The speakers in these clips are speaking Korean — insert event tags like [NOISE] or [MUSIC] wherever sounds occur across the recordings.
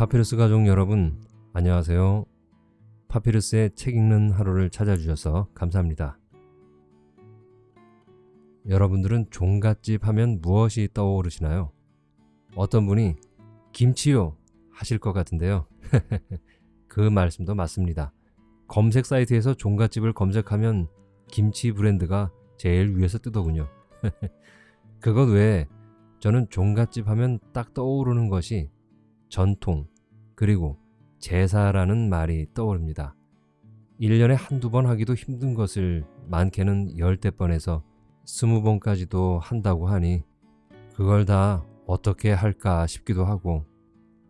파피루스 가족 여러분 안녕하세요. 파피루스의 책 읽는 하루를 찾아주셔서 감사합니다. 여러분들은 종갓집 하면 무엇이 떠오르시나요? 어떤 분이 김치요 하실 것 같은데요. [LAUGHS] 그 말씀도 맞습니다. 검색 사이트에서 종갓집을 검색하면 김치 브랜드가 제일 위에서 뜨더군요. [LAUGHS] 그것 외에 저는 종갓집 하면 딱 떠오르는 것이 전통 그리고 제사라는 말이 떠오릅니다. 1년에 한두 번 하기도 힘든 것을 많게는 열대 번에서 스무 번까지도 한다고 하니 그걸 다 어떻게 할까 싶기도 하고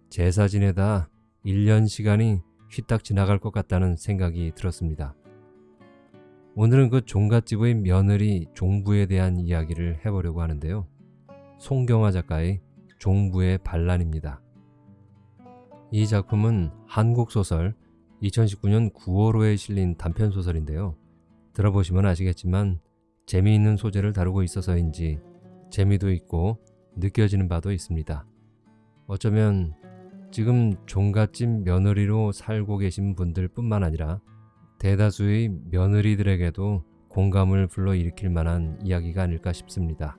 제사 지내다 1년 시간이 휘딱 지나갈 것 같다는 생각이 들었습니다. 오늘은 그 종갓집의 며느리 종부에 대한 이야기를 해보려고 하는데요. 송경화 작가의 종부의 반란입니다. 이 작품은 한국소설 2019년 9월호에 실린 단편소설인데요. 들어보시면 아시겠지만 재미있는 소재를 다루고 있어서인지 재미도 있고 느껴지는 바도 있습니다. 어쩌면 지금 종갓집 며느리로 살고 계신 분들 뿐만 아니라 대다수의 며느리들에게도 공감을 불러일으킬 만한 이야기가 아닐까 싶습니다.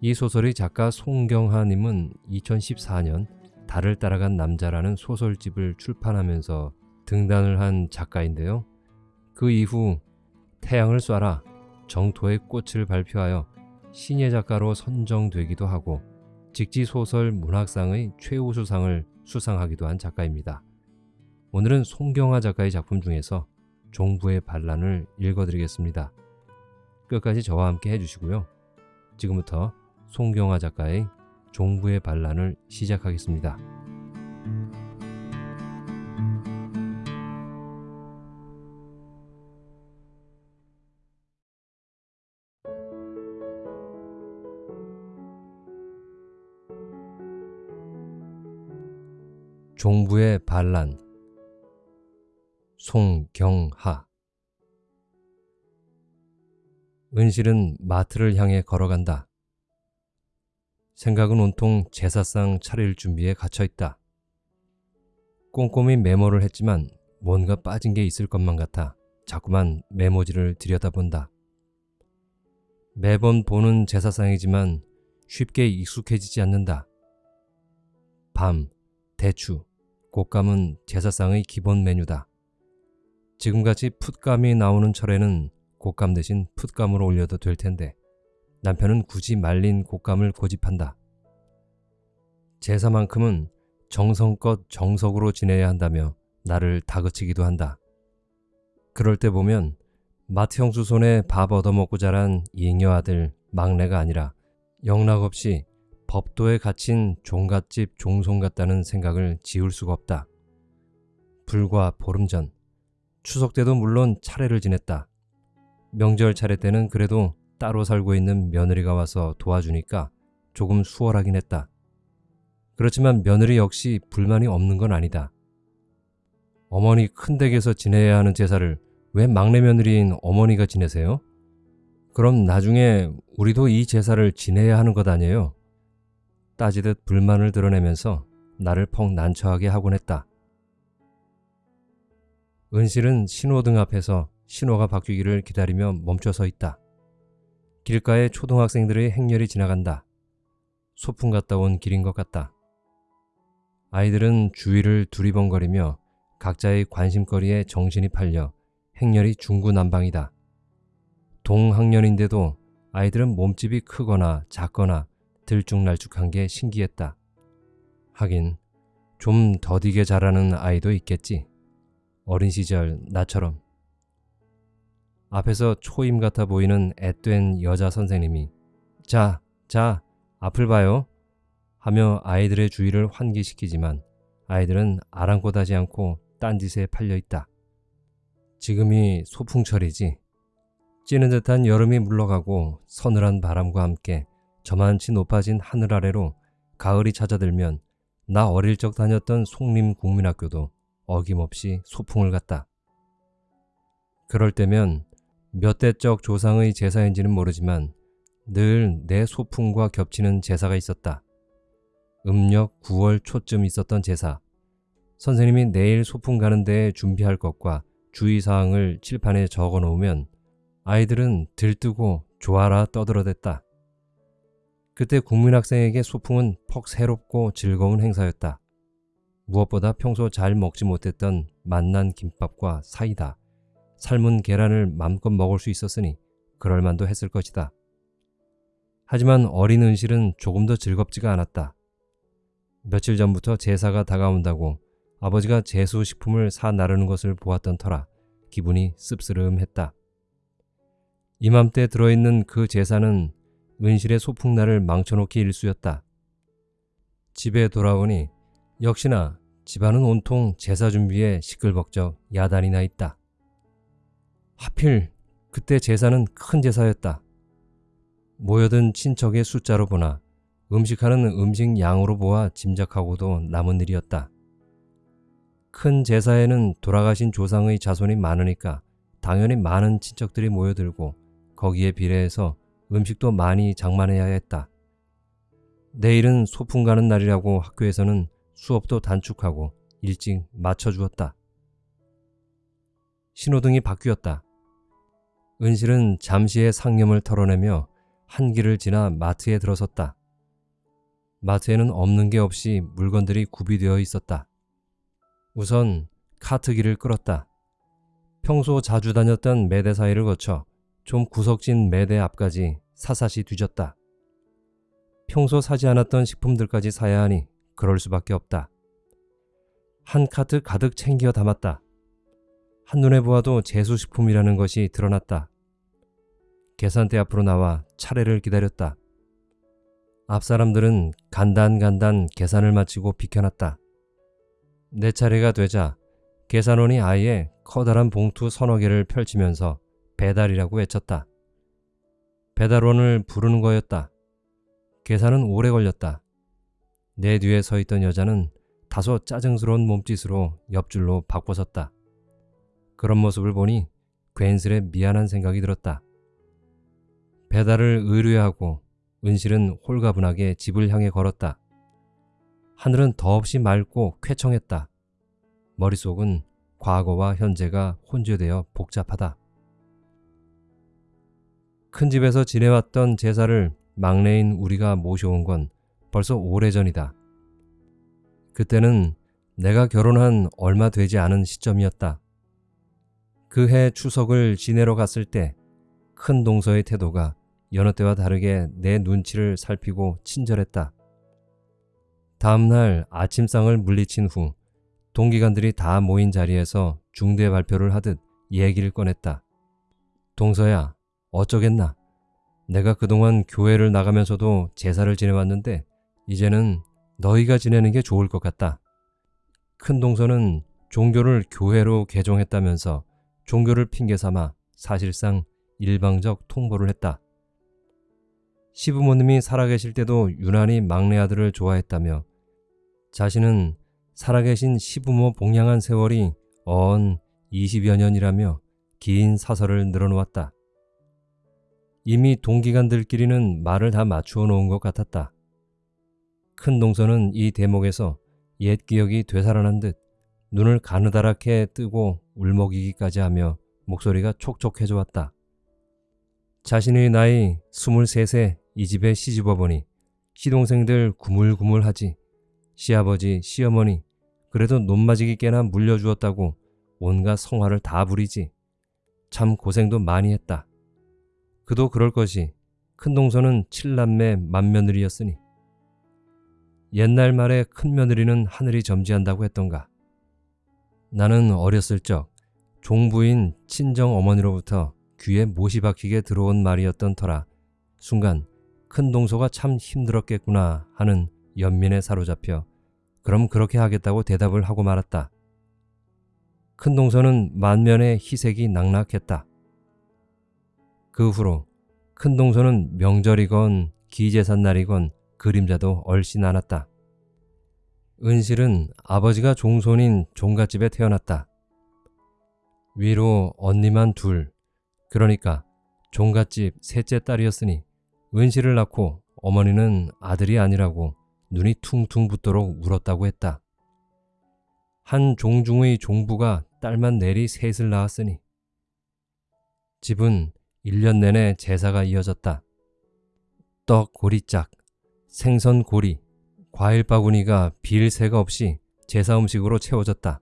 이 소설의 작가 송경하님은 2014년 달을 따라간 남자라는 소설집을 출판하면서 등단을 한 작가인데요. 그 이후 태양을 쏴라 정토의 꽃을 발표하여 신예 작가로 선정되기도 하고 직지소설 문학상의 최우수상을 수상하기도 한 작가입니다. 오늘은 송경화 작가의 작품 중에서 종부의 반란을 읽어드리겠습니다. 끝까지 저와 함께 해주시고요. 지금부터 송경화 작가의 종부의 반란을 시작하겠습니다. 종부의 반란 송경하 은실은 마트를 향해 걸어간다. 생각은 온통 제사상 차릴 준비에 갇혀있다. 꼼꼼히 메모를 했지만 뭔가 빠진 게 있을 것만 같아 자꾸만 메모지를 들여다본다. 매번 보는 제사상이지만 쉽게 익숙해지지 않는다. 밤, 대추, 곶감은 제사상의 기본 메뉴다. 지금같이 풋감이 나오는 철에는 곶감 대신 풋감으로 올려도 될 텐데 남편은 굳이 말린 곶감을 고집한다. 제사만큼은 정성껏 정석으로 지내야 한다며 나를 다그치기도 한다. 그럴 때 보면 마트 형수 손에 밥 얻어먹고 자란 잉여 아들 막내가 아니라 영락없이 법도에 갇힌 종갓집 종손 같다는 생각을 지울 수가 없다. 불과 보름 전 추석 때도 물론 차례를 지냈다. 명절 차례 때는 그래도 따로 살고 있는 며느리가 와서 도와주니까 조금 수월하긴 했다. 그렇지만 며느리 역시 불만이 없는 건 아니다. 어머니 큰 댁에서 지내야 하는 제사를 왜 막내 며느리인 어머니가 지내세요? 그럼 나중에 우리도 이 제사를 지내야 하는 것 아니에요? 따지듯 불만을 드러내면서 나를 퍽 난처하게 하곤 했다. 은실은 신호등 앞에서 신호가 바뀌기를 기다리며 멈춰 서 있다. 길가에 초등학생들의 행렬이 지나간다. 소풍 갔다 온 길인 것 같다. 아이들은 주위를 두리번거리며 각자의 관심거리에 정신이 팔려 행렬이 중구난방이다. 동학년인데도 아이들은 몸집이 크거나 작거나 들쭉날쭉한 게 신기했다. 하긴 좀 더디게 자라는 아이도 있겠지. 어린 시절 나처럼. 앞에서 초임 같아 보이는 앳된 여자 선생님이 자, 자, 앞을 봐요. 하며 아이들의 주의를 환기시키지만 아이들은 아랑곳하지 않고 딴짓에 팔려 있다. 지금이 소풍철이지. 찌는 듯한 여름이 물러가고 서늘한 바람과 함께 저만치 높아진 하늘 아래로 가을이 찾아들면 나 어릴 적 다녔던 송림 국민학교도 어김없이 소풍을 갔다. 그럴 때면 몇 대적 조상의 제사인지는 모르지만 늘 내 소풍과 겹치는 제사가 있었다. 음력 9월 초쯤 있었던 제사. 선생님이 내일 소풍 가는 데에 준비할 것과 주의사항을 칠판에 적어 놓으면 아이들은 들뜨고 좋아라 떠들어댔다. 그때 국민학생에게 소풍은 퍽 새롭고 즐거운 행사였다. 무엇보다 평소 잘 먹지 못했던 맛난 김밥과 사이다, 삶은 계란을 맘껏 먹을 수 있었으니 그럴만도 했을 것이다. 하지만 어린 은실은 조금 더 즐겁지가 않았다. 며칠 전부터 제사가 다가온다고 아버지가 제수식품을 사 나르는 것을 보았던 터라 기분이 씁쓸음했다. 이맘때 들어있는 그 제사는 은실의 소풍날을 망쳐놓기 일쑤였다. 집에 돌아오니 역시나 집안은 온통 제사 준비에 시끌벅적 야단이 나 있다. 하필 그때 제사는 큰 제사였다. 모여든 친척의 숫자로 보나 음식하는 음식 양으로 보아 짐작하고도 남은 일이었다. 큰 제사에는 돌아가신 조상의 자손이 많으니까 당연히 많은 친척들이 모여들고 거기에 비례해서 음식도 많이 장만해야 했다. 내일은 소풍 가는 날이라고 학교에서는 수업도 단축하고 일찍 맞춰주었다. 신호등이 바뀌었다. 은실은 잠시의 상념을 털어내며 한 길을 지나 마트에 들어섰다. 마트에는 없는 게 없이 물건들이 구비되어 있었다. 우선 카트길을 끌었다. 평소 자주 다녔던 매대 사이를 거쳐 좀 구석진 매대 앞까지 사사시 뒤졌다. 평소 사지 않았던 식품들까지 사야 하니 그럴 수밖에 없다. 한 카트 가득 챙겨 담았다. 한눈에 보아도 제수식품이라는 것이 드러났다. 계산대 앞으로 나와 차례를 기다렸다. 앞 사람들은 간단간단 계산을 마치고 비켜났다. 내 차례가 되자 계산원이 아예 커다란 봉투 서너 개를 펼치면서 배달이라고 외쳤다. 배달원을 부르는 거였다. 계산은 오래 걸렸다. 내 뒤에 서 있던 여자는 다소 짜증스러운 몸짓으로 옆줄로 바꿔섰다. 그런 모습을 보니 괜스레 미안한 생각이 들었다. 배달을 의뢰하고 은실은 홀가분하게 집을 향해 걸었다. 하늘은 더없이 맑고 쾌청했다. 머릿속은 과거와 현재가 혼재되어 복잡하다. 큰 집에서 지내왔던 제사를 막내인 우리가 모셔온 건 벌써 오래전이다. 그때는 내가 결혼한 얼마 되지 않은 시점이었다. 그 해 추석을 지내러 갔을 때 큰 동서의 태도가 여느 때와 다르게 내 눈치를 살피고 친절했다. 다음날 아침상을 물리친 후 동기간들이 다 모인 자리에서 중대 발표를 하듯 얘기를 꺼냈다. 동서야, 어쩌겠나. 내가 그동안 교회를 나가면서도 제사를 지내왔는데 이제는 너희가 지내는 게 좋을 것 같다. 큰 동서는 종교를 교회로 개종했다면서 종교를 핑계 삼아 사실상 일방적 통보를 했다. 시부모님이 살아계실 때도 유난히 막내 아들을 좋아했다며 자신은 살아계신 시부모 봉양한 세월이 언 20여 년이라며 긴 사설을 늘어놓았다. 이미 동기간들끼리는 말을 다 맞추어 놓은 것 같았다. 큰 동서는 이 대목에서 옛 기억이 되살아난 듯 눈을 가느다랗게 뜨고 울먹이기까지 하며 목소리가 촉촉해져 왔다. 자신의 나이 23세 이 집에 시집와 보니 시동생들 구물구물하지 시아버지 시어머니 그래도 논마지기 깨나 물려주었다고 온갖 성화를 다 부리지 참 고생도 많이 했다. 그도 그럴 것이 큰 동서는 칠남매 맏며느리였으니 옛날 말에 큰 며느리는 하늘이 점지한다고 했던가. 나는 어렸을 적 종부인 친정 어머니로부터 귀에 못이 박히게 들어온 말이었던 터라 순간 큰 동서가 참 힘들었겠구나 하는 연민에 사로잡혀 그럼 그렇게 하겠다고 대답을 하고 말았다. 큰 동서는 만면의 희색이 낙낙했다. 그 후로 큰 동서는 명절이건 기재산 날이건 그림자도 얼씬 않았다. 은실은 아버지가 종손인 종갓집에 태어났다. 위로 언니만 둘, 그러니까 종갓집 셋째 딸이었으니 은실을 낳고 어머니는 아들이 아니라고 눈이 퉁퉁 붓도록 울었다고 했다. 한 종중의 종부가 딸만 내리 셋을 낳았으니 집은 1년 내내 제사가 이어졌다. 떡 고리짝, 생선 고리, 과일 바구니가 빌 새가 없이 제사 음식으로 채워졌다.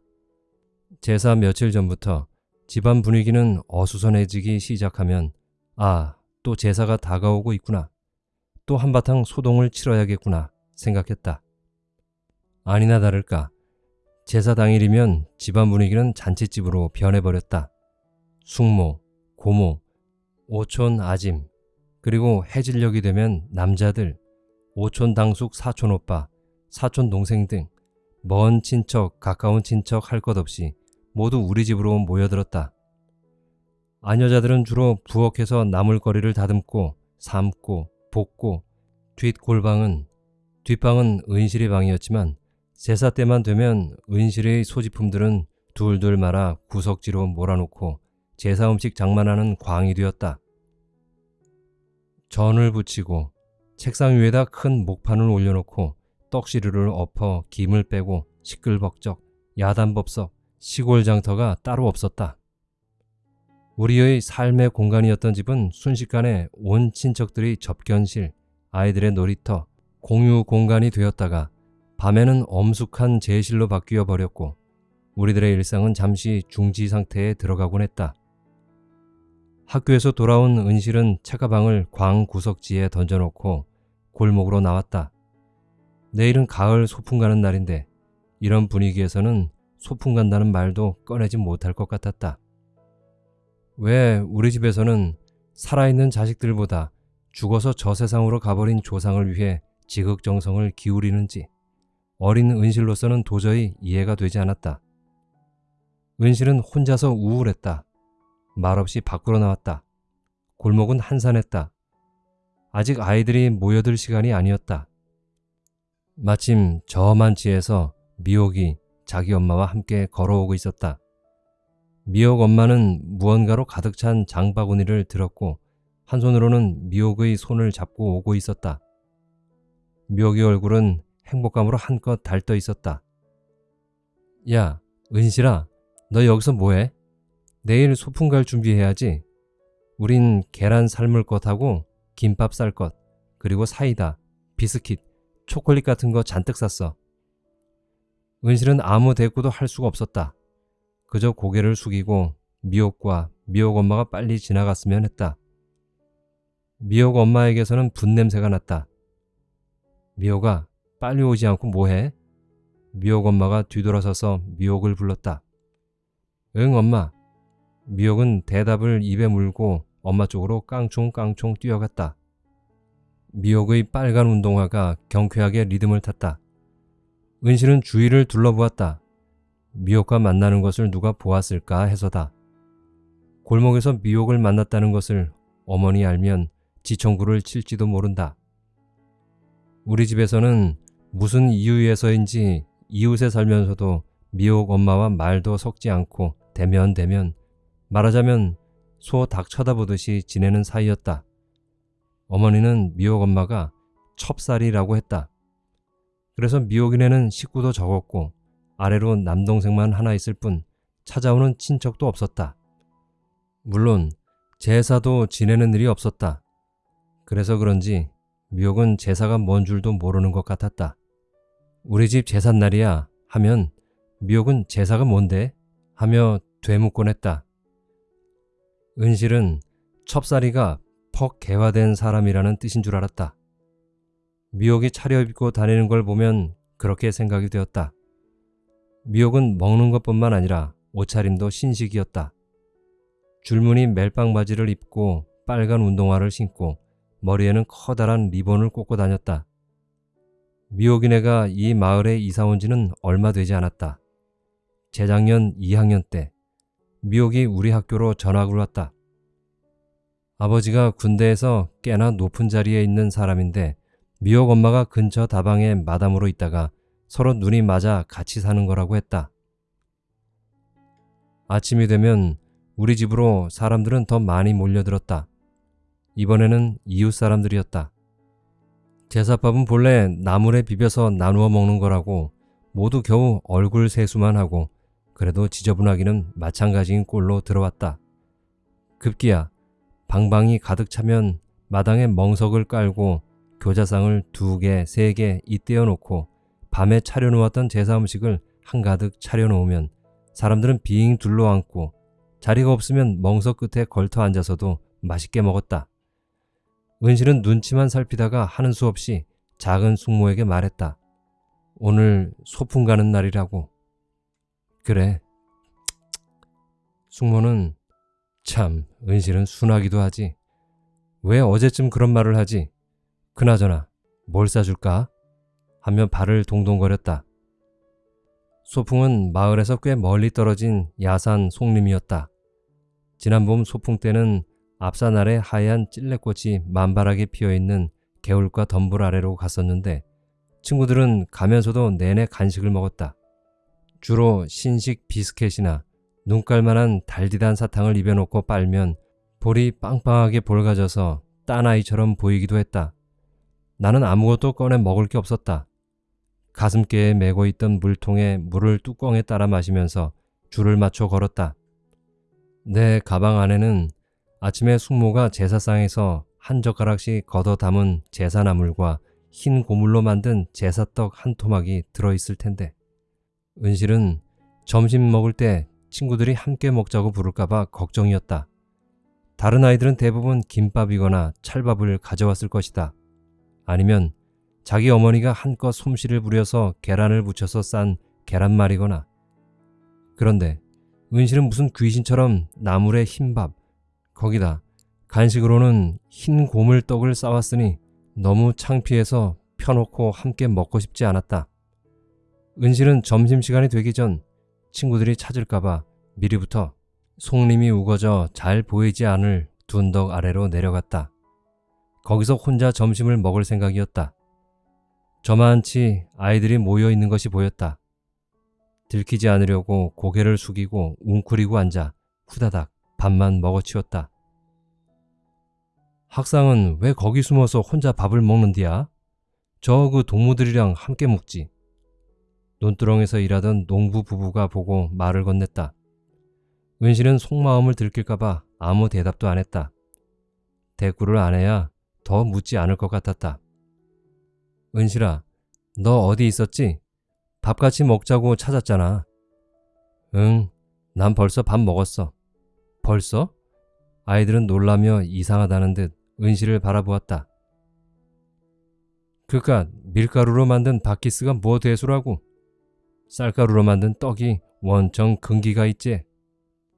제사 며칠 전부터 집안 분위기는 어수선해지기 시작하면 아, 또 제사가 다가오고 있구나. 또 한바탕 소동을 치러야겠구나 생각했다. 아니나 다를까 제사 당일이면 집안 분위기는 잔치집으로 변해버렸다. 숙모, 고모, 오촌 아짐, 그리고 해질녘이 되면 남자들, 오촌 당숙 사촌 오빠, 사촌 동생 등 먼 친척, 가까운 친척 할 것 없이 모두 우리 집으로 모여들었다. 아녀자들은 주로 부엌에서 나물거리를 다듬고 삶고 볶고 뒷골방은 뒷방은 은실의 방이었지만 제사 때만 되면 은실의 소지품들은 둘둘 말아 구석지로 몰아놓고 제사 음식 장만하는 광이 되었다. 전을 붙이고 책상 위에다 큰 목판을 올려놓고 떡시루를 엎어 김을 빼고 시끌벅적 야단법석 시골 장터가 따로 없었다. 우리의 삶의 공간이었던 집은 순식간에 온 친척들이 접견실, 아이들의 놀이터, 공유 공간이 되었다가 밤에는 엄숙한 제실로 바뀌어 버렸고 우리들의 일상은 잠시 중지 상태에 들어가곤 했다. 학교에서 돌아온 은실은 책가방을 광 구석지에 던져놓고 골목으로 나왔다. 내일은 가을 소풍 가는 날인데 이런 분위기에서는 소풍 간다는 말도 꺼내지 못할 것 같았다. 왜 우리 집에서는 살아있는 자식들보다 죽어서 저 세상으로 가버린 조상을 위해 지극정성을 기울이는지 어린 은실로서는 도저히 이해가 되지 않았다. 은실은 혼자서 우울했다. 말없이 밖으로 나왔다. 골목은 한산했다. 아직 아이들이 모여들 시간이 아니었다. 마침 저만 지에서 미옥이 자기 엄마와 함께 걸어오고 있었다. 미옥 엄마는 무언가로 가득 찬 장바구니를 들었고 한 손으로는 미옥의 손을 잡고 오고 있었다. 미옥의 얼굴은 행복감으로 한껏 달떠 있었다. 야, 은실아, 너 여기서 뭐해? 내일 소풍 갈 준비해야지. 우린 계란 삶을 것하고 김밥 쌀 것, 그리고 사이다, 비스킷, 초콜릿 같은 거 잔뜩 샀어. 은실은 아무 대꾸도 할 수가 없었다. 그저 고개를 숙이고 미옥과 미옥 엄마가 빨리 지나갔으면 했다. 미옥 엄마에게서는 분냄새가 났다. 미옥아, 빨리 오지 않고 뭐해? 미옥 엄마가 뒤돌아서서 미옥을 불렀다. 응, 엄마. 미옥은 대답을 입에 물고 엄마 쪽으로 깡총깡총 뛰어갔다. 미옥의 빨간 운동화가 경쾌하게 리듬을 탔다. 은실은 주위를 둘러보았다. 미옥과 만나는 것을 누가 보았을까 해서다. 골목에서 미옥을 만났다는 것을 어머니 알면 지청구를 칠지도 모른다. 우리 집에서는 무슨 이유에서인지 이웃에 살면서도 미옥 엄마와 말도 섞지 않고 대면 대면 말하자면 소 닭 쳐다보듯이 지내는 사이였다. 어머니는 미옥 엄마가 첩살이라고 했다. 그래서 미옥이네는 식구도 적었고 아래로 남동생만 하나 있을 뿐 찾아오는 친척도 없었다. 물론 제사도 지내는 일이 없었다. 그래서 그런지 미옥은 제사가 뭔 줄도 모르는 것 같았다. 우리 집 제삿날이야 하면 미옥은 제사가 뭔데? 하며 되묻곤 했다. 은실은 첩사리가 퍽 개화된 사람이라는 뜻인 줄 알았다. 미옥이 차려입고 다니는 걸 보면 그렇게 생각이 되었다. 미옥은 먹는 것뿐만 아니라 옷차림도 신식이었다. 줄무늬 멜빵 바지를 입고 빨간 운동화를 신고 머리에는 커다란 리본을 꽂고 다녔다. 미옥이네가 이 마을에 이사 온 지는 얼마 되지 않았다. 재작년 2학년 때 미옥이 우리 학교로 전학을 왔다. 아버지가 군대에서 꽤나 높은 자리에 있는 사람인데 미옥 엄마가 근처 다방에 마담으로 있다가 서로 눈이 맞아 같이 사는 거라고 했다. 아침이 되면 우리 집으로 사람들은 더 많이 몰려들었다. 이번에는 이웃 사람들이었다. 제사밥은 본래 나물에 비벼서 나누어 먹는 거라고 모두 겨우 얼굴 세수만 하고 그래도 지저분하기는 마찬가지인 꼴로 들어왔다. 급기야 방방이 가득 차면 마당에 멍석을 깔고 교자상을 두 개, 세개 잇대어 놓고 밤에 차려놓았던 제사 음식을 한가득 차려놓으면 사람들은 빙 둘러앉고 자리가 없으면 멍석 끝에 걸터 앉아서도 맛있게 먹었다. 은실은 눈치만 살피다가 하는 수 없이 작은 숙모에게 말했다. 오늘 소풍 가는 날이라고. 그래. 숙모는 참 은실은 순하기도 하지. 왜 어제쯤 그런 말을 하지? 그나저나 뭘 싸줄까? 하며 발을 동동거렸다. 소풍은 마을에서 꽤 멀리 떨어진 야산 송림이었다. 지난 봄 소풍 때는 앞산 아래 하얀 찔레꽃이 만발하게 피어있는 개울가 덤불 아래로 갔었는데 친구들은 가면서도 내내 간식을 먹었다. 주로 신식 비스켓이나 눈깔만한 달디단 사탕을 입에 놓고 빨면 볼이 빵빵하게 볼가져서 딴아이처럼 보이기도 했다. 나는 아무것도 꺼내 먹을 게 없었다. 가슴께에 메고 있던 물통에 물을 뚜껑에 따라 마시면서 줄을 맞춰 걸었다. 내 가방 안에는 아침에 숙모가 제사상에서 한 젓가락씩 걷어 담은 제사나물과 흰 고물로 만든 제사떡 한 토막이 들어있을 텐데 은실은 점심 먹을 때 친구들이 함께 먹자고 부를까봐 걱정이었다. 다른 아이들은 대부분 김밥이거나 찰밥을 가져왔을 것이다. 아니면 자기 어머니가 한껏 솜씨를 부려서 계란을 붙여서 싼 계란말이거나 그런데 은실은 무슨 귀신처럼 나물에 흰밥 거기다 간식으로는 흰 고물떡을 싸왔으니 너무 창피해서 펴놓고 함께 먹고 싶지 않았다. 은실은 점심시간이 되기 전 친구들이 찾을까봐 미리부터 송림이 우거져 잘 보이지 않을 둔덕 아래로 내려갔다. 거기서 혼자 점심을 먹을 생각이었다. 저만치 아이들이 모여 있는 것이 보였다. 들키지 않으려고 고개를 숙이고 웅크리고 앉아 후다닥 밥만 먹어치웠다. 학상은 왜 거기 숨어서 혼자 밥을 먹는디야? 저 그 동무들이랑 함께 먹지. 논두렁에서 일하던 농부 부부가 보고 말을 건넸다. 은실은 속마음을 들킬까봐 아무 대답도 안 했다. 대꾸를 안 해야 더 묻지 않을 것 같았다. 은실아, 너 어디 있었지? 밥 같이 먹자고 찾았잖아. 응, 난 벌써 밥 먹었어. 벌써? 아이들은 놀라며 이상하다는 듯 은실을 바라보았다. 그깟 밀가루로 만든 바키스가 뭐 대수라고? 쌀가루로 만든 떡이 원청 근기가 있지.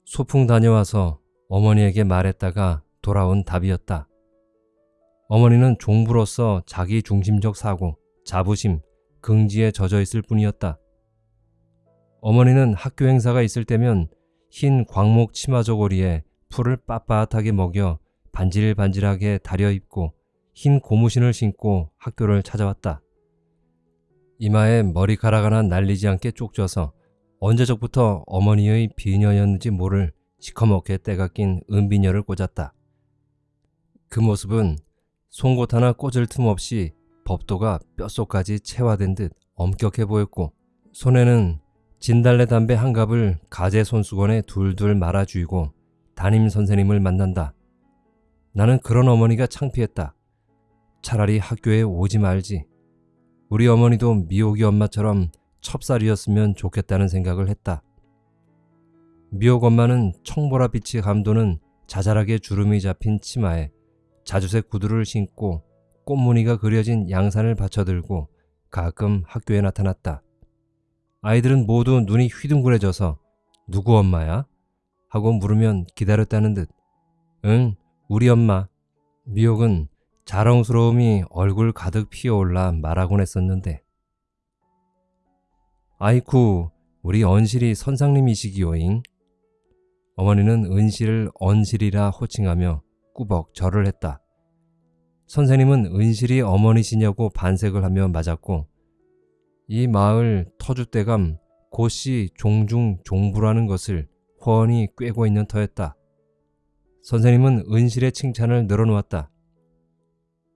소풍 다녀와서 어머니에게 말했다가 돌아온 답이었다. 어머니는 종부로서 자기 중심적 사고, 자부심, 긍지에 젖어 있을 뿐이었다. 어머니는 학교 행사가 있을 때면 흰 광목 치마 저고리에 풀을 빳빳하게 먹여 반질반질하게 다려 입고 흰 고무신을 신고 학교를 찾아왔다. 이마에 머리카락 하나 날리지 않게 쪽져서 언제적부터 어머니의 비녀였는지 모를 시커멓게 때가 낀 은비녀를 꽂았다. 그 모습은 송곳 하나 꽂을 틈 없이 법도가 뼛속까지 체화된 듯 엄격해 보였고 손에는 진달래 담배 한 갑을 가재 손수건에 둘둘 말아 쥐고 담임 선생님을 만난다. 나는 그런 어머니가 창피했다. 차라리 학교에 오지 말지. 우리 어머니도 미옥이 엄마처럼 첩살이었으면 좋겠다는 생각을 했다. 미옥 엄마는 청보라빛이 감도는 자잘하게 주름이 잡힌 치마에 자주색 구두를 신고 꽃무늬가 그려진 양산을 받쳐들고 가끔 학교에 나타났다. 아이들은 모두 눈이 휘둥그레져서 누구 엄마야? 하고 물으면 기다렸다는 듯. 응, 우리 엄마. 미옥은 자랑스러움이 얼굴 가득 피어올라 말하곤 했었는데 아이쿠 우리 언실이 선상님이시기요잉 어머니는 은실을 언실이라 호칭하며 꾸벅 절을 했다. 선생님은 은실이 어머니시냐고 반색을 하며 맞았고 이 마을 터줏대감 고씨 종중 종부라는 것을 훤히 꿰고 있는 터였다. 선생님은 은실의 칭찬을 늘어놓았다.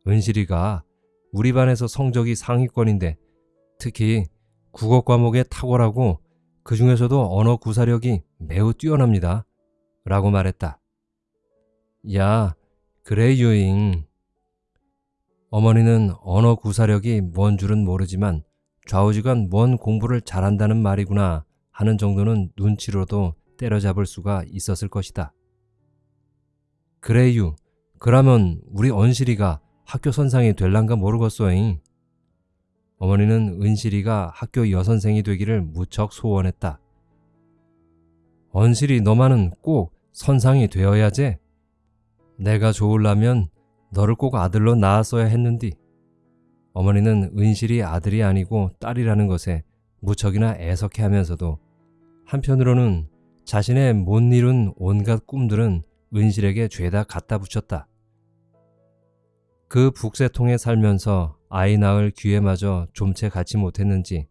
은실이가 우리 반에서 성적이 상위권인데 특히 국어 과목에 탁월하고 그 중에서도 언어 구사력이 매우 뛰어납니다. 라고 말했다. 야, 그래 유잉. 어머니는 언어 구사력이 뭔 줄은 모르지만 좌우지간 뭔 공부를 잘한다는 말이구나 하는 정도는 눈치로도 때려잡을 수가 있었을 것이다. 그래유, 그러면 우리 언실이가 학교 선상이 될란가 모르겠소잉. 어머니는 은실이가 학교 여선생이 되기를 무척 소원했다. 언실이 너만은 꼭 선상이 되어야지. 내가 좋으려면 너를 꼭 아들로 낳았어야 했는디. 어머니는 은실이 아들이 아니고 딸이라는 것에 무척이나 애석해 하면서도 한편으로는 자신의 못 이룬 온갖 꿈들은 은실에게 죄다 갖다 붙였다. 그 북새통에 살면서 아이 낳을 기회마저 좀채 갖지 못했는지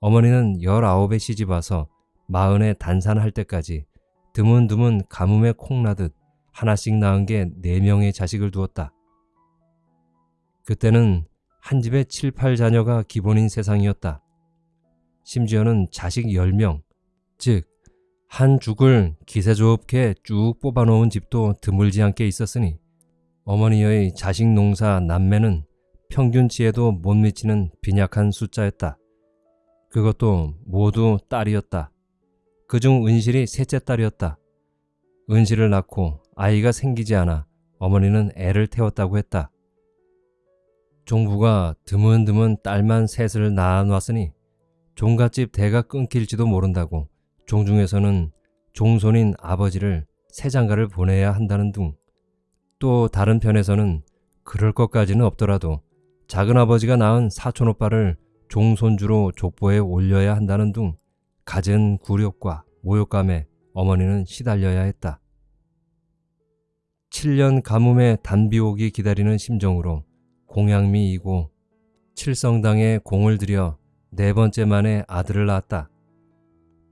어머니는 열아홉에 시집 와서 마흔에 단산할 때까지 드문드문 가뭄에 콩나듯 하나씩 낳은 게 네 명의 자식을 두었다. 그때는 한 집에 7, 8자녀가 기본인 세상이었다. 심지어는 자식 10명, 즉, 한 죽을 기세 좋게 쭉 뽑아놓은 집도 드물지 않게 있었으니 어머니의 자식 농사 남매는 평균치에도 못 미치는 빈약한 숫자였다. 그것도 모두 딸이었다. 그중 은실이 셋째 딸이었다. 은실을 낳고 아이가 생기지 않아 어머니는 애를 태웠다고 했다. 종부가 드문드문 딸만 셋을 낳아놨으니 종갓집 대가 끊길지도 모른다고 종중에서는 종손인 아버지를 새 장가를 보내야 한다는 둥. 또 다른 편에서는 그럴 것까지는 없더라도 작은아버지가 낳은 사촌오빠를 종손주로 족보에 올려야 한다는 둥 갖은 굴욕과 모욕감에 어머니는 시달려야 했다. 7년 가뭄에 단비 오기 기다리는 심정으로 공양미 이고 칠성당에 공을 들여 네 번째 만에 아들을 낳았다.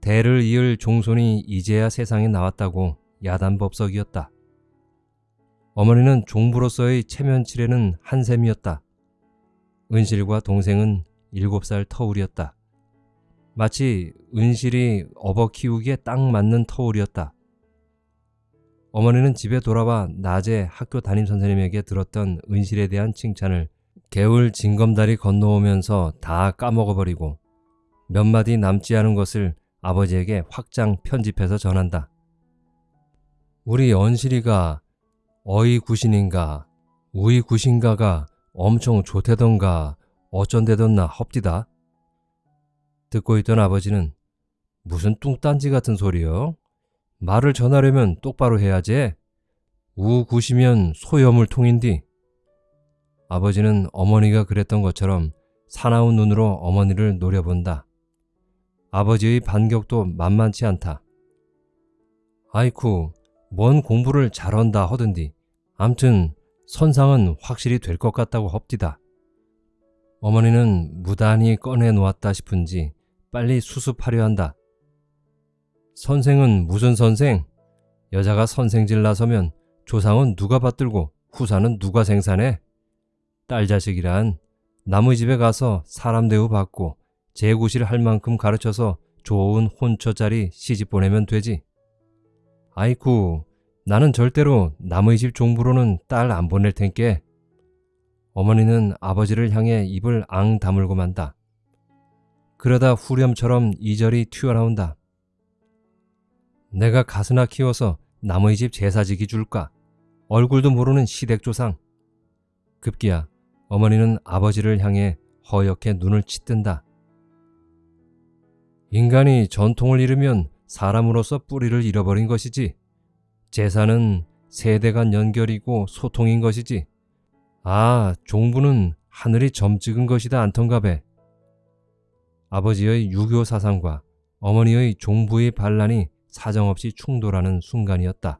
대를 이을 종손이 이제야 세상에 나왔다고 야단법석이었다. 어머니는 종부로서의 체면치레는 한샘이었다. 은실과 동생은 일곱 살 터울이었다. 마치 은실이 업어 키우기에 딱 맞는 터울이었다. 어머니는 집에 돌아와 낮에 학교 담임 선생님에게 들었던 은실에 대한 칭찬을 개울 징검다리 건너오면서 다 까먹어버리고 몇 마디 남지 않은 것을 아버지에게 확장 편집해서 전한다. 우리 언실이가 어이 구신인가 우이 구신가가 엄청 좋대던가 어쩐대던나 헙디다. 듣고 있던 아버지는 무슨 뚱딴지 같은 소리요? 말을 전하려면 똑바로 해야지. 우구시면 소염을 통인디. 아버지는 어머니가 그랬던 것처럼 사나운 눈으로 어머니를 노려본다. 아버지의 반격도 만만치 않다. 아이쿠, 뭔 공부를 잘한다 허든디. 암튼 선상은 확실히 될 것 같다고 헙디다. 어머니는 무단히 꺼내 놓았다 싶은지 빨리 수습하려 한다. 선생은 무슨 선생? 여자가 선생질 나서면 조상은 누가 받들고 후사는 누가 생산해? 딸 자식이란 남의 집에 가서 사람 대우 받고 재구실 할 만큼 가르쳐서 좋은 혼처자리 시집 보내면 되지. 아이쿠, 나는 절대로 남의 집 종부로는 딸 안 보낼 텐께. 어머니는 아버지를 향해 입을 앙 다물고 만다. 그러다 후렴처럼 이절이 튀어나온다. 내가 가스나 키워서 남의 집 제사지기 줄까? 얼굴도 모르는 시댁조상. 급기야 어머니는 아버지를 향해 허옇게 눈을 치뜬다. 인간이 전통을 잃으면 사람으로서 뿌리를 잃어버린 것이지. 제사는 세대 간 연결이고 소통인 것이지. 아, 종부는 하늘이 점 찍은 것이다 안턴가배. 아버지의 유교 사상과 어머니의 종부의 반란이 사정없이 충돌하는 순간이었다.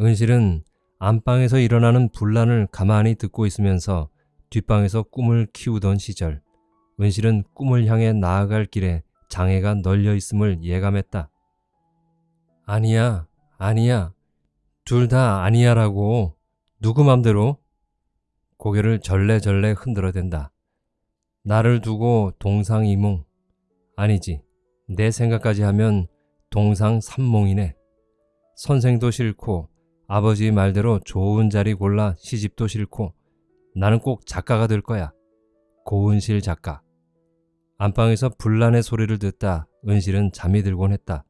은실은 안방에서 일어나는 분란을 가만히 듣고 있으면서 뒷방에서 꿈을 키우던 시절 은실은 꿈을 향해 나아갈 길에 장애가 널려 있음을 예감했다. 아니야, 아니야. 둘 다 아니야라고. 누구 맘대로? 고개를 절레절레 흔들어댄다. 나를 두고 동상이몽 아니지 내 생각까지 하면 동상 삼몽이네. 선생도 싫고 아버지 말대로 좋은 자리 골라 시집도 싫고 나는 꼭 작가가 될 거야. 고은실 작가. 안방에서 불난의 소리를 듣다 은실은 잠이 들곤 했다.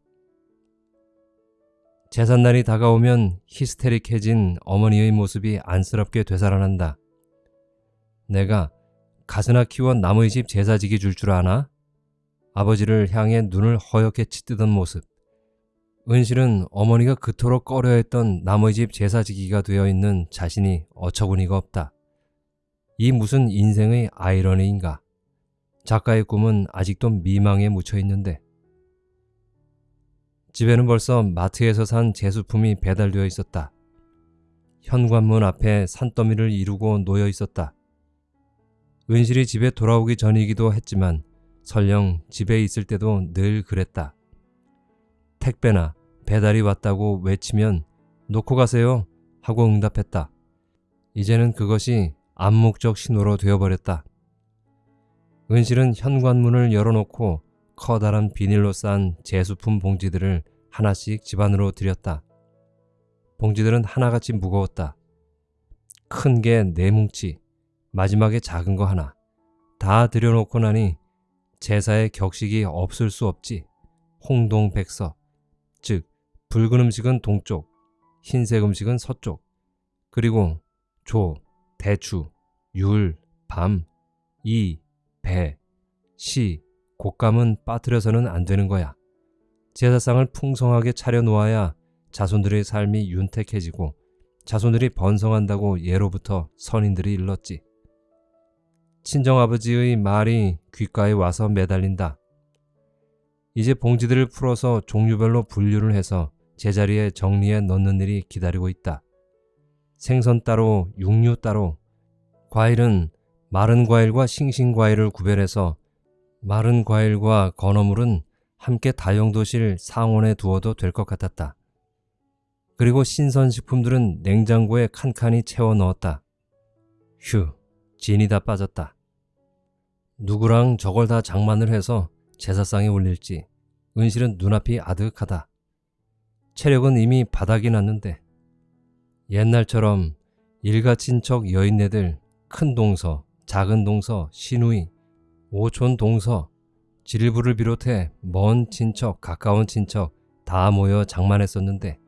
제삿날이 다가오면 히스테릭해진 어머니의 모습이 안쓰럽게 되살아난다. 내가 가스나 키워 남의 집 제사지기 줄 줄 아나? 아버지를 향해 눈을 허옇게 치뜨던 모습. 은실은 어머니가 그토록 꺼려했던 남의 집 제사지기가 되어 있는 자신이 어처구니가 없다. 이 무슨 인생의 아이러니인가? 작가의 꿈은 아직도 미망에 묻혀 있는데. 집에는 벌써 마트에서 산 제수품이 배달되어 있었다. 현관문 앞에 산더미를 이루고 놓여 있었다. 은실이 집에 돌아오기 전이기도 했지만 설령 집에 있을 때도 늘 그랬다. 택배나 배달이 왔다고 외치면 놓고 가세요 하고 응답했다. 이제는 그것이 암묵적 신호로 되어버렸다. 은실은 현관문을 열어놓고 커다란 비닐로 싼 제수품 봉지들을 하나씩 집안으로 들였다. 봉지들은 하나같이 무거웠다. 큰 게 네 뭉치, 마지막에 작은 거 하나. 다 들여놓고 나니 제사의 격식이 없을 수 없지. 홍동백서, 즉 붉은 음식은 동쪽, 흰색 음식은 서쪽, 그리고 조, 대추, 율, 밤, 이, 배, 시, 곶감은 빠뜨려서는 안 되는 거야. 제사상을 풍성하게 차려놓아야 자손들의 삶이 윤택해지고 자손들이 번성한다고 예로부터 선인들이 일렀지. 친정아버지의 말이 귓가에 와서 매달린다. 이제 봉지들을 풀어서 종류별로 분류를 해서 제자리에 정리해 넣는 일이 기다리고 있다. 생선 따로, 육류 따로, 과일은 마른 과일과 싱싱 과일을 구별해서 마른 과일과 건어물은 함께 다용도실 상온에 두어도 될 것 같았다. 그리고 신선식품들은 냉장고에 칸칸이 채워 넣었다. 휴, 진이 다 빠졌다. 누구랑 저걸 다 장만을 해서 제사상에 올릴지 은실은 눈앞이 아득하다. 체력은 이미 바닥이 났는데 옛날처럼 일가 친척 여인네들 큰 동서, 작은 동서, 시누이, 오촌 동서, 질부를 비롯해 먼 친척, 가까운 친척 다 모여 장만했었는데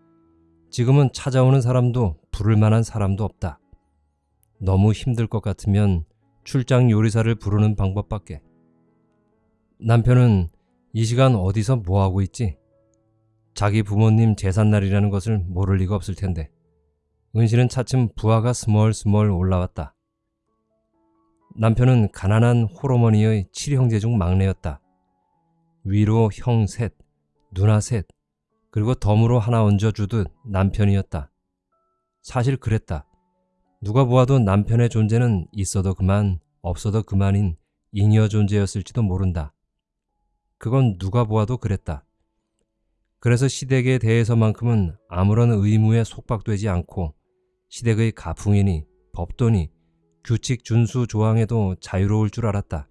지금은 찾아오는 사람도 부를 만한 사람도 없다. 너무 힘들 것 같으면 출장 요리사를 부르는 방법밖에. 남편은 이 시간 어디서 뭐하고 있지? 자기 부모님 제삿날이라는 것을 모를 리가 없을 텐데. 은실은 차츰 부하가 스멀스멀 올라왔다. 남편은 가난한 호르머니의 칠형제 중 막내였다. 위로 형 셋, 누나 셋, 그리고 덤으로 하나 얹어주듯 남편이었다. 사실 그랬다. 누가 보아도 남편의 존재는 있어도 그만, 없어도 그만인 잉여 존재였을지도 모른다. 그건 누가 보아도 그랬다. 그래서 시댁에 대해서만큼은 아무런 의무에 속박되지 않고 시댁의 가풍이니 법도니 규칙 준수 조항에도 자유로울 줄 알았다.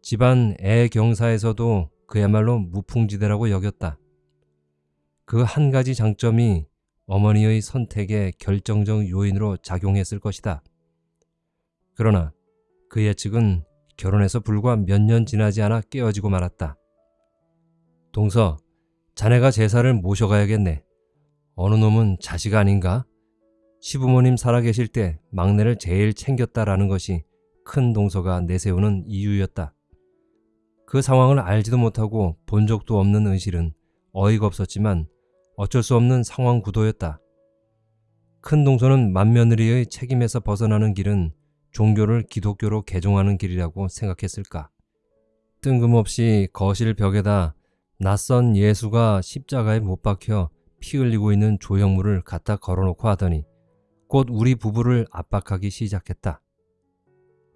집안 애 경사에서도 그야말로 무풍지대라고 여겼다. 그 한 가지 장점이 어머니의 선택의 결정적 요인으로 작용했을 것이다. 그러나 그 예측은 결혼해서 불과 몇 년 지나지 않아 깨어지고 말았다. 동서, 자네가 제사를 모셔가야겠네. 어느 놈은 자식 아닌가? 시부모님 살아계실 때 막내를 제일 챙겼다라는 것이 큰 동서가 내세우는 이유였다. 그 상황을 알지도 못하고 본 적도 없는 은실은 어이가 없었지만 어쩔 수 없는 상황 구도였다. 큰 동서는 맏며느리의 책임에서 벗어나는 길은 종교를 기독교로 개종하는 길이라고 생각했을까? 뜬금없이 거실 벽에다 낯선 예수가 십자가에 못 박혀 피 흘리고 있는 조형물을 갖다 걸어놓고 하더니 곧 우리 부부를 압박하기 시작했다.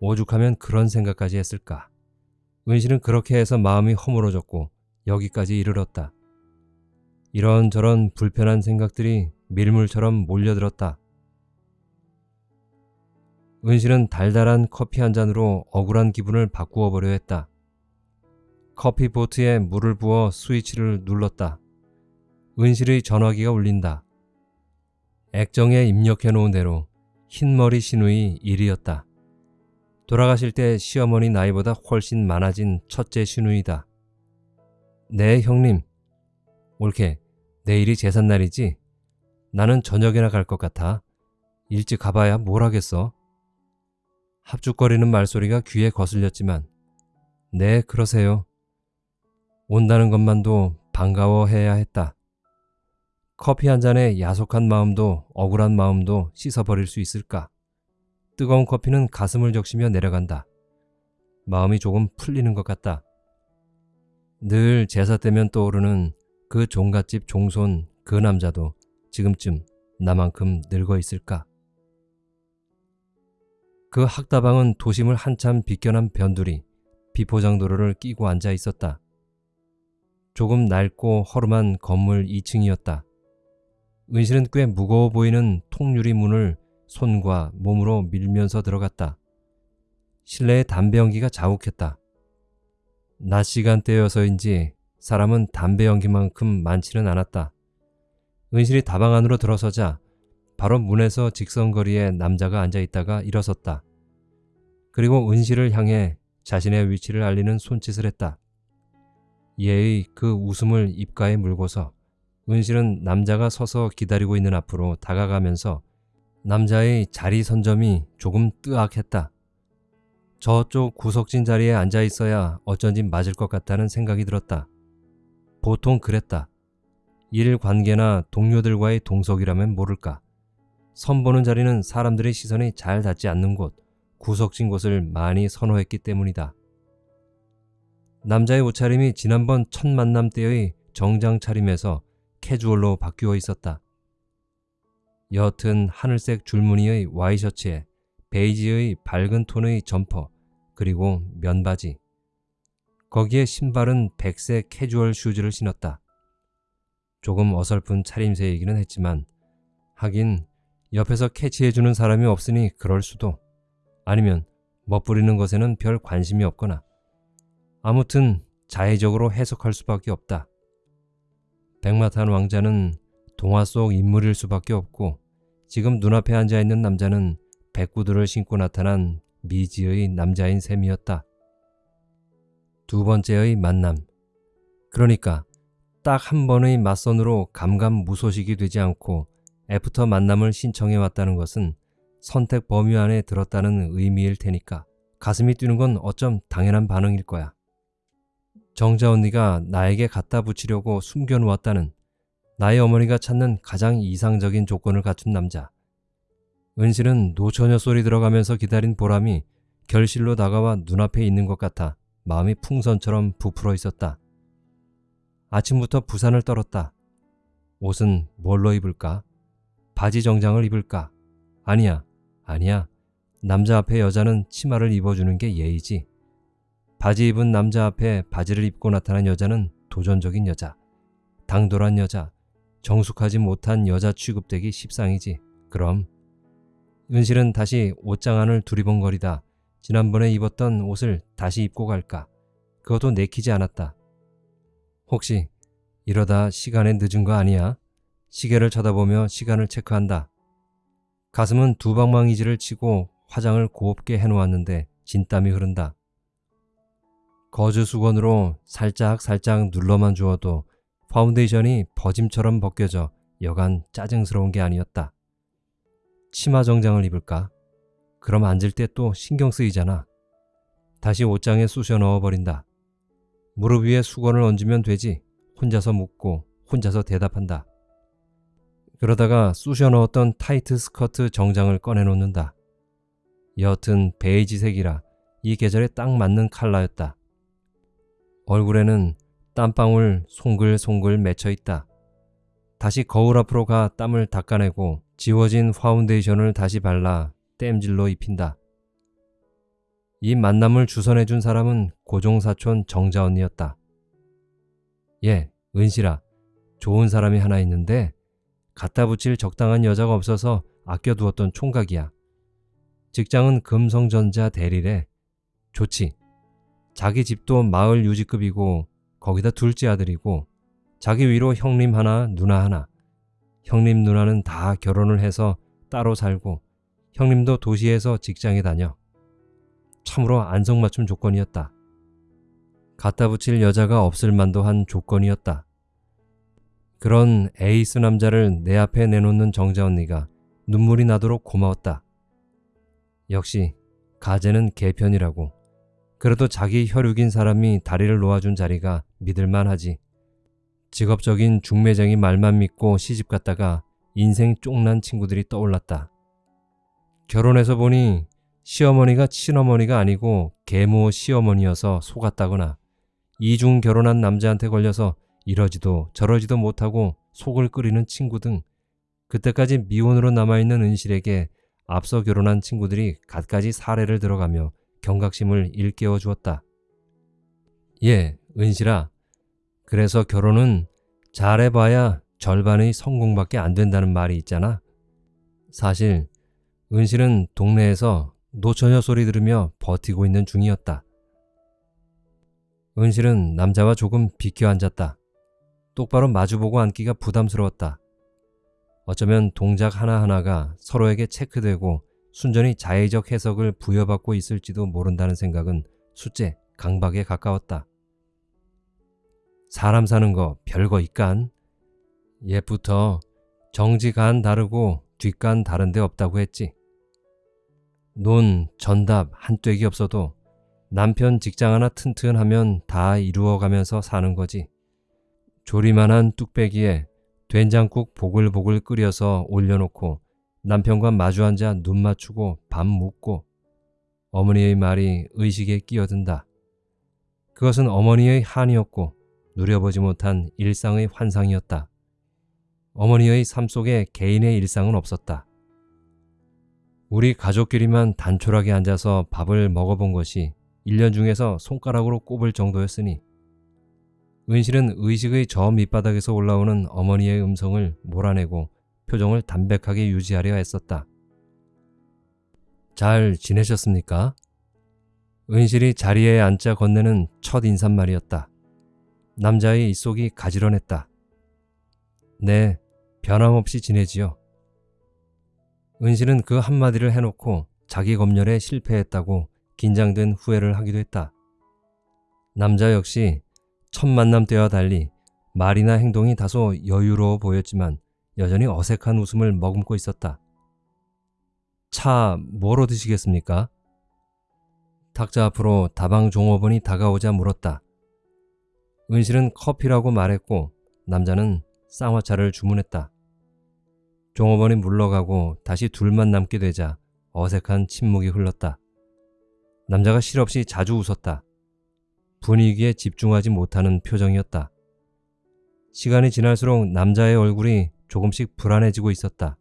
오죽하면 그런 생각까지 했을까? 은실은 그렇게 해서 마음이 허물어졌고 여기까지 이르렀다. 이런저런 불편한 생각들이 밀물처럼 몰려들었다. 은실은 달달한 커피 한 잔으로 억울한 기분을 바꾸어 보려 했다. 커피 보트에 물을 부어 스위치를 눌렀다. 은실의 전화기가 울린다. 액정에 입력해 놓은 대로 흰머리 신우의 일이었다. 돌아가실 때 시어머니 나이보다 훨씬 많아진 첫째 신우이다. 네, 형님. 옳게, 내일이 제삿날이지? 나는 저녁에나 갈 것 같아. 일찍 가봐야 뭘 하겠어? 합죽거리는 말소리가 귀에 거슬렸지만, 네, 그러세요. 온다는 것만도 반가워해야 했다. 커피 한 잔에 야속한 마음도 억울한 마음도 씻어버릴 수 있을까? 뜨거운 커피는 가슴을 적시며 내려간다. 마음이 조금 풀리는 것 같다. 늘 제사 때면 떠오르는 그 종갓집 종손 그 남자도 지금쯤 나만큼 늙어 있을까? 그 학다방은 도심을 한참 비껴난 변두리 비포장도로를 끼고 앉아 있었다. 조금 낡고 허름한 건물 2층이었다. 은실은 꽤 무거워 보이는 통유리 문을 손과 몸으로 밀면서 들어갔다. 실내에 담배 연기가 자욱했다. 낮 시간대여서인지 사람은 담배 연기만큼 많지는 않았다. 은실이 다방 안으로 들어서자 바로 문에서 직선거리에 남자가 앉아 있다가 일어섰다. 그리고 은실을 향해 자신의 위치를 알리는 손짓을 했다. 예의 그 웃음을 입가에 물고서 은실은 남자가 서서 기다리고 있는 앞으로 다가가면서 남자의 자리 선점이 조금 뜨악했다. 저쪽 구석진 자리에 앉아 있어야 어쩐지 맞을 것 같다는 생각이 들었다. 보통 그랬다. 일 관계나 동료들과의 동석이라면 모를까. 선보는 자리는 사람들의 시선이 잘 닿지 않는 곳, 구석진 곳을 많이 선호했기 때문이다. 남자의 옷차림이 지난번 첫 만남 때의 정장 차림에서 캐주얼로 바뀌어 있었다. 옅은 하늘색 줄무늬의 와이셔츠에 베이지의 밝은 톤의 점퍼 그리고 면바지 거기에 신발은 백색 캐주얼 슈즈를 신었다. 조금 어설픈 차림새이기는 했지만 하긴 옆에서 캐치해주는 사람이 없으니 그럴 수도 아니면 멋부리는 것에는 별 관심이 없거나 아무튼 자의적으로 해석할 수밖에 없다. 백마탄 왕자는 동화 속 인물일 수밖에 없고 지금 눈앞에 앉아 있는 남자는 백구두를 신고 나타난 미지의 남자인 셈이었다. 두 번째의 만남. 그러니까 딱 한 번의 맞선으로 감감무소식이 되지 않고 애프터 만남을 신청해 왔다는 것은 선택 범위 안에 들었다는 의미일 테니까 가슴이 뛰는 건 어쩜 당연한 반응일 거야. 정자 언니가 나에게 갖다 붙이려고 숨겨놓았다는 나의 어머니가 찾는 가장 이상적인 조건을 갖춘 남자. 은실은 노처녀 소리 들어가면서 기다린 보람이 결실로 다가와 눈앞에 있는 것 같아 마음이 풍선처럼 부풀어 있었다. 아침부터 부산을 떨었다. 옷은 뭘로 입을까? 바지 정장을 입을까? 아니야, 아니야. 남자 앞에 여자는 치마를 입어주는 게 예의지. 바지 입은 남자 앞에 바지를 입고 나타난 여자는 도전적인 여자, 당돌한 여자, 정숙하지 못한 여자 취급되기 십상이지. 그럼 은실은 다시 옷장 안을 두리번거리다 지난번에 입었던 옷을 다시 입고 갈까? 그것도 내키지 않았다. 혹시 이러다 시간에 늦은 거 아니야? 시계를 쳐다보며 시간을 체크한다. 가슴은 두방망이질을 치고 화장을 곱게 해놓았는데 진땀이 흐른다. 거즈 수건으로 살짝 살짝 눌러만 주어도 파운데이션이 버짐처럼 벗겨져 여간 짜증스러운 게 아니었다. 치마 정장을 입을까? 그럼 앉을 때 또 신경 쓰이잖아. 다시 옷장에 쑤셔 넣어버린다. 무릎 위에 수건을 얹으면 되지. 혼자서 묻고 혼자서 대답한다. 그러다가 쑤셔 넣었던 타이트 스커트 정장을 꺼내놓는다. 옅은 베이지색이라 이 계절에 딱 맞는 컬러였다. 얼굴에는 땀방울 송글송글 맺혀 있다. 다시 거울 앞으로 가 땀을 닦아내고 지워진 파운데이션을 다시 발라 땜질로 입힌다. 이 만남을 주선해준 사람은 고종사촌 정자 언니였다. 얘, 은실아. 좋은 사람이 하나 있는데 갖다 붙일 적당한 여자가 없어서 아껴두었던 총각이야. 직장은 금성전자 대리래. 좋지. 자기 집도 마을 유지급이고 거기다 둘째 아들이고 자기 위로 형님 하나 누나 하나. 형님 누나는 다 결혼을 해서 따로 살고 형님도 도시에서 직장에 다녀. 참으로 안성맞춤 조건이었다. 갖다 붙일 여자가 없을 만도 한 조건이었다. 그런 에이스 남자를 내 앞에 내놓는 정자 언니가 눈물이 나도록 고마웠다. 역시 가재는 개편이라고. 그래도 자기 혈육인 사람이 다리를 놓아준 자리가 믿을만하지. 직업적인 중매쟁이 말만 믿고 시집 갔다가 인생 쪽난 친구들이 떠올랐다. 결혼해서 보니 시어머니가 친어머니가 아니고 계모 시어머니여서 속았다거나 이중 결혼한 남자한테 걸려서 이러지도 저러지도 못하고 속을 끓이는 친구 등 그때까지 미혼으로 남아있는 은실에게 앞서 결혼한 친구들이 갖가지 사례를 들어가며 경각심을 일깨워 주었다. 예, 은실아. 그래서 결혼은 잘해봐야 절반의 성공밖에 안 된다는 말이 있잖아. 사실 은실은 동네에서 노처녀 소리 들으며 버티고 있는 중이었다. 은실은 남자와 조금 비켜 앉았다. 똑바로 마주보고 앉기가 부담스러웠다. 어쩌면 동작 하나하나가 서로에게 체크되고 순전히 자의적 해석을 부여받고 있을지도 모른다는 생각은 숫제 강박에 가까웠다. 사람 사는 거 별거 있간? 옛부터 정지간 다르고 뒷간 다른 데 없다고 했지. 논, 전답, 한뙑이 없어도 남편 직장 하나 튼튼하면 다 이루어가면서 사는 거지. 조리만한 뚝배기에 된장국 보글보글 끓여서 올려놓고 남편과 마주 앉아 눈 맞추고 밥 묻고 어머니의 말이 의식에 끼어든다. 그것은 어머니의 한이었고 누려보지 못한 일상의 환상이었다. 어머니의 삶 속에 개인의 일상은 없었다. 우리 가족끼리만 단촐하게 앉아서 밥을 먹어본 것이 1년 중에서 손가락으로 꼽을 정도였으니 은실은 의식의 저 밑바닥에서 올라오는 어머니의 음성을 몰아내고 표정을 담백하게 유지하려 했었다. 잘 지내셨습니까? 은실이 자리에 앉자 건네는 첫 인사말이었다. 남자의 입속이 가지런했다. 네, 변함없이 지내지요. 은실은 그 한마디를 해놓고 자기 검열에 실패했다고 긴장된 후회를 하기도 했다. 남자 역시 첫 만남 때와 달리 말이나 행동이 다소 여유로워 보였지만 여전히 어색한 웃음을 머금고 있었다. 차 뭐로 드시겠습니까? 탁자 앞으로 다방 종업원이 다가오자 물었다. 은실은 커피라고 말했고 남자는 쌍화차를 주문했다. 종업원이 물러가고 다시 둘만 남게 되자 어색한 침묵이 흘렀다. 남자가 실없이 자주 웃었다. 분위기에 집중하지 못하는 표정이었다. 시간이 지날수록 남자의 얼굴이 조금씩 불안해지고 있었다.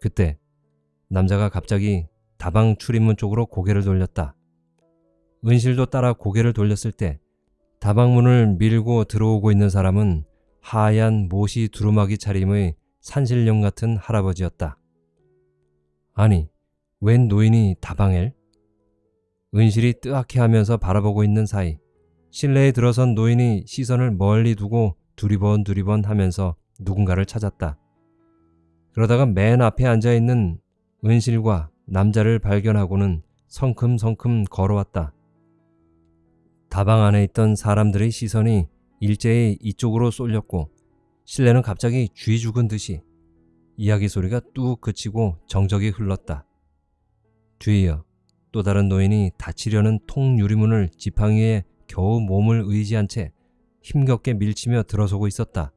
그때 남자가 갑자기 다방 출입문 쪽으로 고개를 돌렸다. 은실도 따라 고개를 돌렸을 때 다방문을 밀고 들어오고 있는 사람은 하얀 모시 두루마기 차림의 산신령 같은 할아버지였다. 아니, 웬 노인이 다방엘? 은실이 뜨악해 하면서 바라보고 있는 사이 실내에 들어선 노인이 시선을 멀리 두고 두리번 두리번 하면서 누군가를 찾았다. 그러다가 맨 앞에 앉아 있는 은실과 남자를 발견하고는 성큼성큼 걸어왔다. 다방 안에 있던 사람들의 시선이 일제히 이쪽으로 쏠렸고 실내는 갑자기 쥐 죽은 듯이 이야기 소리가 뚝 그치고 정적이 흘렀다. 뒤이어 또 다른 노인이 닫히려는 통 유리문을 지팡이에 겨우 몸을 의지한 채 힘겹게 밀치며 들어서고 있었다.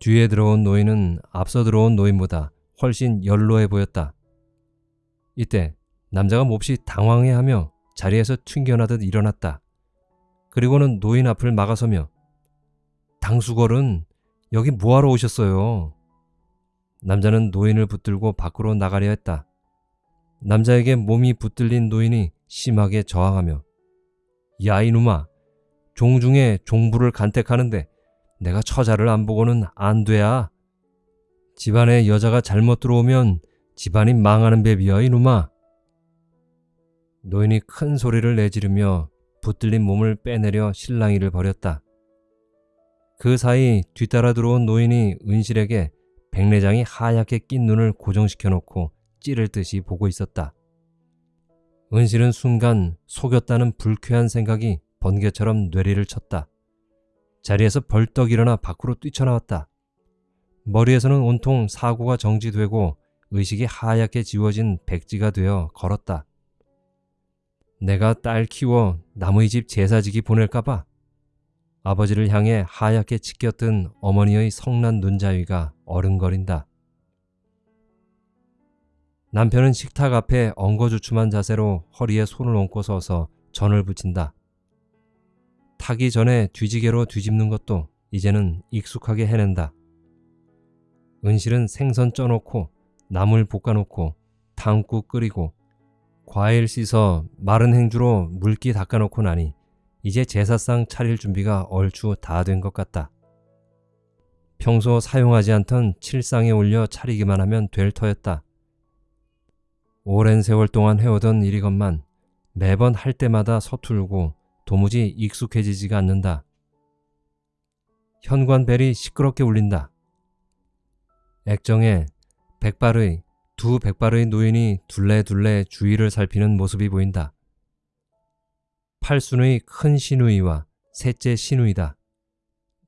뒤에 들어온 노인은 앞서 들어온 노인보다 훨씬 연로해 보였다. 이때 남자가 몹시 당황해하며 자리에서 튕겨나듯 일어났다. 그리고는 노인 앞을 막아서며 당수걸은 여기 뭐하러 오셨어요? 남자는 노인을 붙들고 밖으로 나가려 했다. 남자에게 몸이 붙들린 노인이 심하게 저항하며 야 이놈아 종중에 종부를 간택하는데 내가 처자를 안 보고는 안 돼야 집안에 여자가 잘못 들어오면 집안이 망하는 배비야 이놈아. 노인이 큰 소리를 내지르며 붙들린 몸을 빼내려 실랑이를 벌였다. 그 사이 뒤따라 들어온 노인이 은실에게 백내장이 하얗게 낀 눈을 고정시켜 놓고 찌를 듯이 보고 있었다. 은실은 순간 속였다는 불쾌한 생각이 번개처럼 뇌리를 쳤다. 자리에서 벌떡 일어나 밖으로 뛰쳐나왔다. 머리에서는 온통 사고가 정지되고 의식이 하얗게 지워진 백지가 되어 걸었다. 내가 딸 키워 남의 집 제사지기 보낼까봐 아버지를 향해 하얗게 치켜뜬 어머니의 성난 눈자위가 어른거린다. 남편은 식탁 앞에 엉거주춤한 자세로 허리에 손을 얹고 서서 전을 붙인다. 타기 전에 뒤지개로 뒤집는 것도 이제는 익숙하게 해낸다. 은실은 생선 쪄놓고 나물 볶아놓고 탕국 끓이고 과일 씻어 마른 행주로 물기 닦아놓고 나니 이제 제사상 차릴 준비가 얼추 다 된 것 같다. 평소 사용하지 않던 칠상에 올려 차리기만 하면 될 터였다. 오랜 세월 동안 해오던 일이건만 매번 할 때마다 서툴고 도무지 익숙해지지가 않는다. 현관벨이 시끄럽게 울린다. 액정에 백발의 두 백발의 노인이 둘레둘레 주위를 살피는 모습이 보인다. 팔순의 큰 시누이와 셋째 시누이다.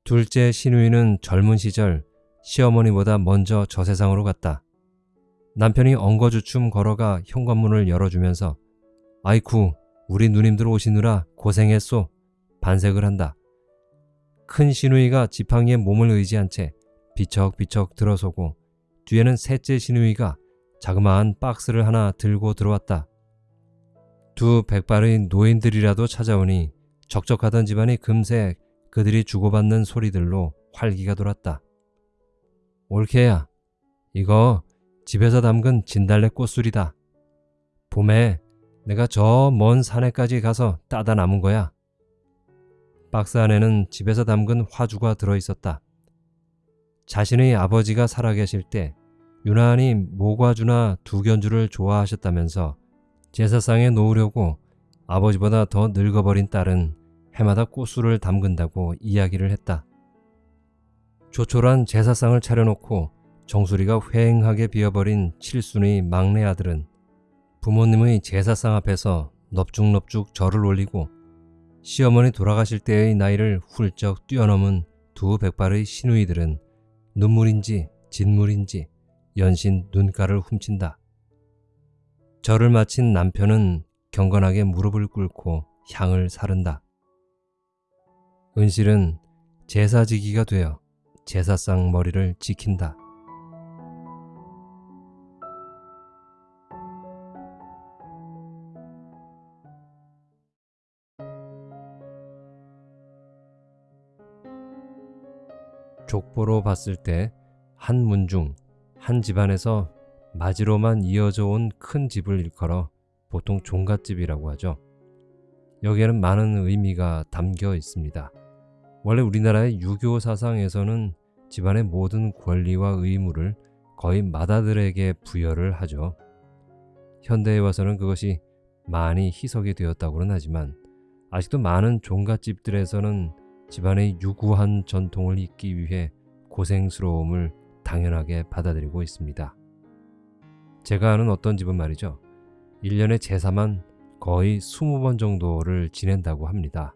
둘째 시누이는 젊은 시절 시어머니보다 먼저 저 세상으로 갔다. 남편이 엉거주춤 걸어가 현관문을 열어주면서 아이쿠 우리 누님들 오시느라 고생했소 반색을 한다. 큰 시누이가 지팡이에 몸을 의지한 채 비척비척 들어서고 뒤에는 셋째 시누이가 자그마한 박스를 하나 들고 들어왔다. 두 백발의 노인들이라도 찾아오니 적적하던 집안이 금세 그들이 주고받는 소리들로 활기가 돌았다. 올케야, 이거 집에서 담근 진달래 꽃술이다. 봄에 내가 저 먼 산에까지 가서 따다 남은 거야. 박스 안에는 집에서 담근 화주가 들어있었다. 자신의 아버지가 살아계실 때 유난히 모과주나 두견주를 좋아하셨다면서 제사상에 놓으려고 아버지보다 더 늙어버린 딸은 해마다 꽃술을 담근다고 이야기를 했다. 조촐한 제사상을 차려놓고 정수리가 휑하게 비어버린 칠순의 막내 아들은 부모님의 제사상 앞에서 넙죽넙죽 절을 올리고 시어머니 돌아가실 때의 나이를 훌쩍 뛰어넘은 두 백발의 시누이들은 눈물인지 진물인지 연신 눈가를 훔친다. 절을 마친 남편은 경건하게 무릎을 꿇고 향을 사른다. 은실은 제사지기가 되어 제사상 머리를 지킨다. 족보로 봤을 때 한 문중 한 집안에서 마지로만 이어져 온 큰 집을 일컬어 보통 종갓집이라고 하죠. 여기에는 많은 의미가 담겨 있습니다. 원래 우리나라의 유교 사상에서는 집안의 모든 권리와 의무를 거의 맏아들에게 부여를 하죠. 현대에 와서는 그것이 많이 희석이 되었다고는 하지만 아직도 많은 종갓집들에서는 집안의 유구한 전통을 잇기 위해 고생스러움을 당연하게 받아들이고 있습니다. 제가 아는 어떤 집은 말이죠. 1년에 제사만 거의 20번 정도를 지낸다고 합니다.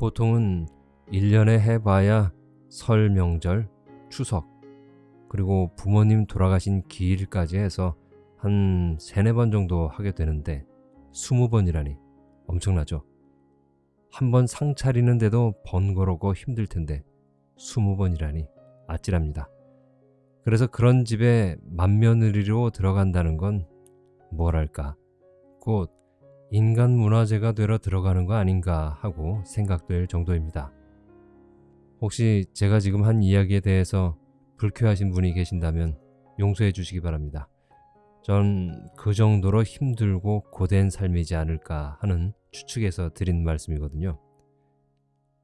보통은 1년에 해봐야 설 명절, 추석, 그리고 부모님 돌아가신 기일까지 해서 한 3, 4번 정도 하게 되는데 20번이라니 엄청나죠. 한 번 상 차리는데도 번거롭고 힘들 텐데 20번이라니 아찔합니다. 그래서 그런 집에 맏며느리로 들어간다는 건 뭐랄까 곧 인간 문화재가 되러 들어가는 거 아닌가 하고 생각될 정도입니다. 혹시 제가 지금 한 이야기에 대해서 불쾌하신 분이 계신다면 용서해 주시기 바랍니다. 전 그 정도로 힘들고 고된 삶이지 않을까 하는 추측에서 드린 말씀이거든요.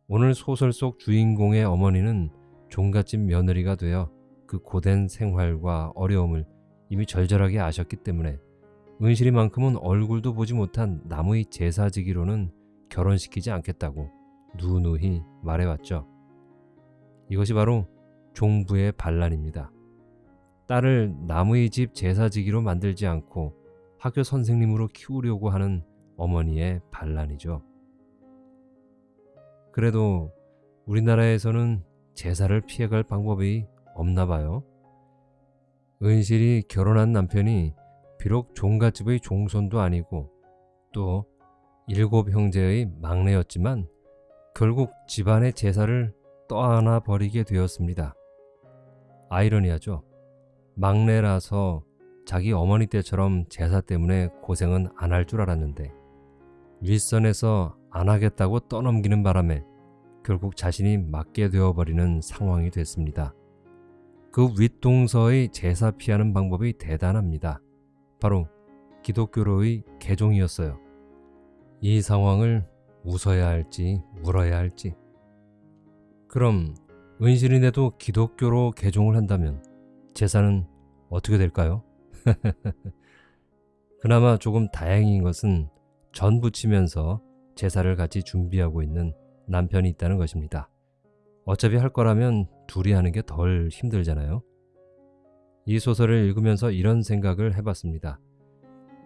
오늘 소설 속 주인공의 어머니는 종갓집 며느리가 되어 그 고된 생활과 어려움을 이미 절절하게 아셨기 때문에 은실이만큼은 얼굴도 보지 못한 남의 제사지기로는 결혼시키지 않겠다고 누누이 말해왔죠. 이것이 바로 종부의 반란입니다. 딸을 남의 집 제사지기로 만들지 않고 학교 선생님으로 키우려고 하는 어머니의 반란이죠. 그래도 우리나라에서는 제사를 피해갈 방법이 없나 봐요. 은실이 결혼한 남편이 비록 종갓집의 종손도 아니고 또 일곱 형제의 막내였지만 결국 집안의 제사를 떠안아 버리게 되었습니다. 아이러니하죠. 막내라서 자기 어머니 때처럼 제사 때문에 고생은 안 할 줄 알았는데 윗선에서 안 하겠다고 떠넘기는 바람에 결국 자신이 맡게 되어버리는 상황이 됐습니다. 그 윗동서의 제사 피하는 방법이 대단합니다. 바로 기독교로의 개종이었어요. 이 상황을 웃어야 할지 울어야 할지. 그럼 은실인에도 기독교로 개종을 한다면 제사는 어떻게 될까요? [LAUGHS] 그나마 조금 다행인 것은 전 부치면서 제사를 같이 준비하고 있는 남편이 있다는 것입니다. 어차피 할 거라면 둘이 하는 게 덜 힘들잖아요. 이 소설을 읽으면서 이런 생각을 해봤습니다.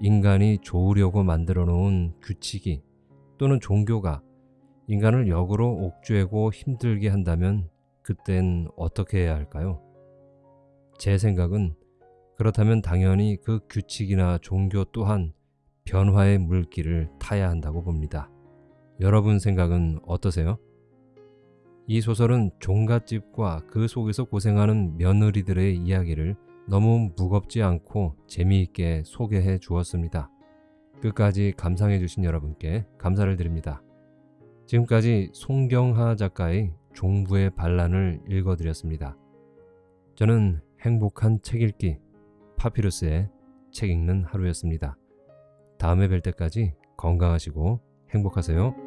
인간이 좋으려고 만들어 놓은 규칙이 또는 종교가 인간을 역으로 옥죄고 힘들게 한다면 그땐 어떻게 해야 할까요? 제 생각은 그렇다면 당연히 그 규칙이나 종교 또한 변화의 물길을 타야 한다고 봅니다. 여러분 생각은 어떠세요? 이 소설은 종갓집과 그 속에서 고생하는 며느리들의 이야기를 너무 무겁지 않고 재미있게 소개해 주었습니다. 끝까지 감상해 주신 여러분께 감사를 드립니다. 지금까지 송경하 작가의 종부의 반란을 읽어드렸습니다. 저는 행복한 책 읽기 파피루스의 책 읽는 하루였습니다. 다음에 뵐 때까지 건강하시고 행복하세요.